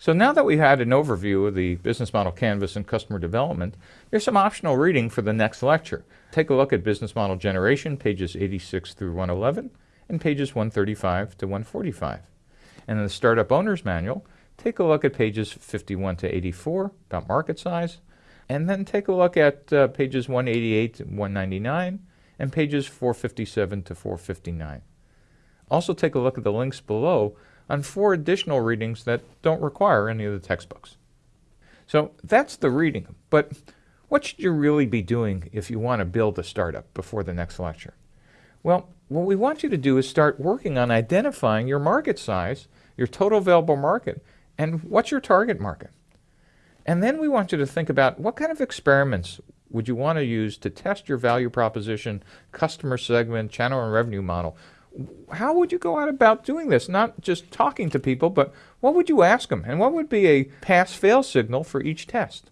So now that we've had an overview of the business model canvas and customer development, there's some optional reading for the next lecture. Take a look at business model generation, pages 86 through 111, and pages 135 to 145. And in the Startup Owner's Manual, take a look at pages 51 to 84 about market size, and then take a look at uh, pages 188 to 199 and pages 457 to 459. Also take a look at the links below on four additional readings that don't require any of the textbooks. So that's the reading, but what should you really be doing if you want to build a startup before the next lecture? Well, what we want you to do is start working on identifying your market size, your total available market, and what's your target market. And then we want you to think about what kind of experiments would you want to use to test your value proposition, customer segment, channel and revenue model how would you go out about doing this? Not just talking to people, but what would you ask them? And what would be a pass-fail signal for each test?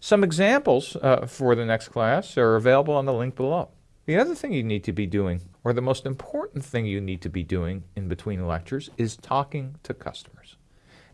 Some examples uh, for the next class are available on the link below. The other thing you need to be doing, or the most important thing you need to be doing in between lectures, is talking to customers.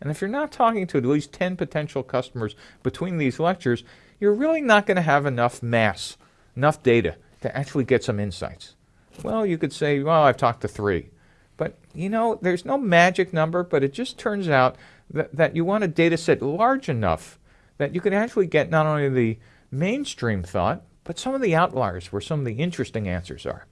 And if you're not talking to at least 10 potential customers between these lectures, you're really not going to have enough mass, enough data to actually get some insights. Well, you could say, well, I've talked to three. But, you know, there's no magic number, but it just turns out that, that you want a data set large enough that you can actually get not only the mainstream thought, but some of the outliers where some of the interesting answers are.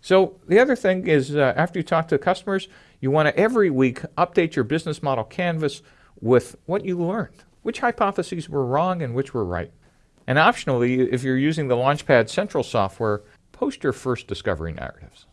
So the other thing is uh, after you talk to customers, you want to every week update your business model canvas with what you learned, which hypotheses were wrong and which were right. And optionally, if you're using the Launchpad Central software, post your first discovery narratives.